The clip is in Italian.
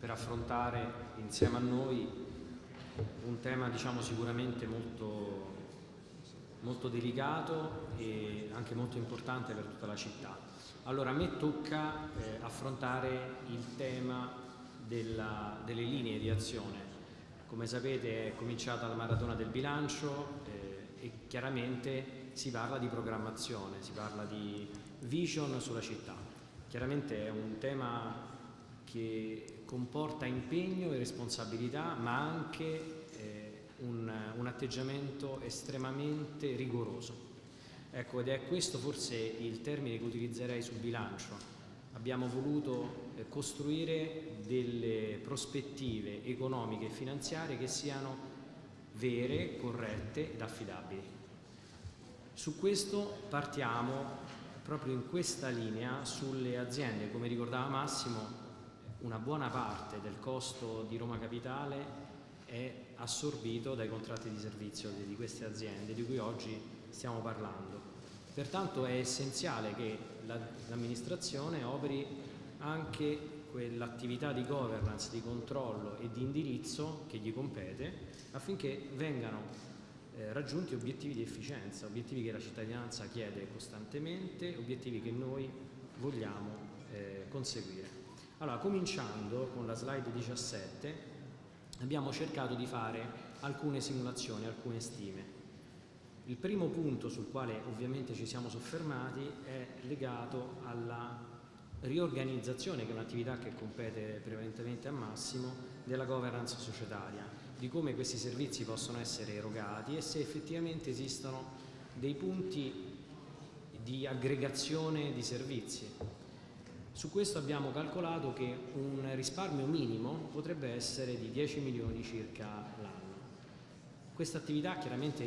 per affrontare insieme a noi un tema diciamo, sicuramente molto, molto delicato e anche molto importante per tutta la città. Allora a me tocca eh, affrontare il tema della, delle linee di azione. Come sapete è cominciata la maratona del bilancio eh, e chiaramente si parla di programmazione, si parla di vision sulla città. Chiaramente è un tema che comporta impegno e responsabilità ma anche eh, un, un atteggiamento estremamente rigoroso. Ecco, ed è questo forse il termine che utilizzerei sul bilancio. Abbiamo voluto eh, costruire delle prospettive economiche e finanziarie che siano vere, corrette ed affidabili. Su questo partiamo proprio in questa linea sulle aziende, come ricordava Massimo, una buona parte del costo di Roma Capitale è assorbito dai contratti di servizio di queste aziende di cui oggi stiamo parlando. Pertanto è essenziale che l'amministrazione operi anche quell'attività di governance, di controllo e di indirizzo che gli compete affinché vengano eh, raggiunti obiettivi di efficienza, obiettivi che la cittadinanza chiede costantemente, obiettivi che noi vogliamo eh, conseguire. Allora, cominciando con la slide 17, abbiamo cercato di fare alcune simulazioni, alcune stime. Il primo punto sul quale ovviamente ci siamo soffermati è legato alla riorganizzazione, che è un'attività che compete prevalentemente a Massimo, della governance societaria, di come questi servizi possono essere erogati e se effettivamente esistono dei punti di aggregazione di servizi. Su questo abbiamo calcolato che un risparmio minimo potrebbe essere di 10 milioni circa l'anno. Questa attività chiaramente